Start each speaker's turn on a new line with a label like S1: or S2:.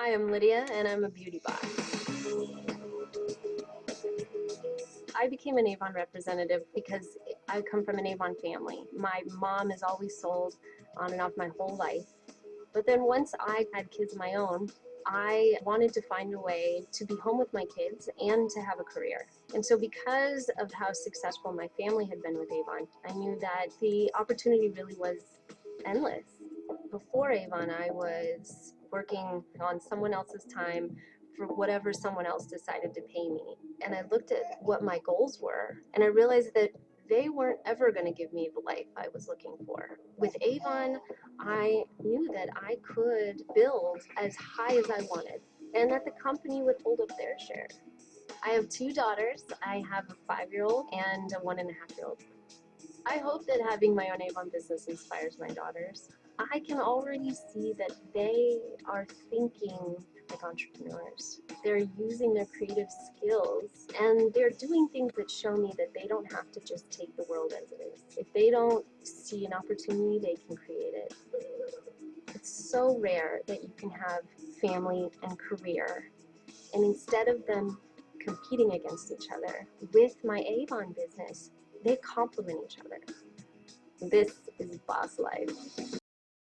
S1: Hi, I'm Lydia and I'm a beauty boss. I became an Avon representative because I come from an Avon family. My mom has always sold on and off my whole life. But then once I had kids of my own, I wanted to find a way to be home with my kids and to have a career. And so because of how successful my family had been with Avon, I knew that the opportunity really was endless. Before Avon, I was working on someone else's time for whatever someone else decided to pay me. And I looked at what my goals were, and I realized that they weren't ever going to give me the life I was looking for. With Avon, I knew that I could build as high as I wanted, and that the company would hold up their share. I have two daughters. I have a five-year-old and a one and a half-year-old. I hope that having my own Avon business inspires my daughters. I can already see that they are thinking like entrepreneurs. They're using their creative skills and they're doing things that show me that they don't have to just take the world as it is. If they don't see an opportunity, they can create it. It's so rare that you can have family and career and instead of them competing against each other, with my Avon business, they complement each other. This is boss life.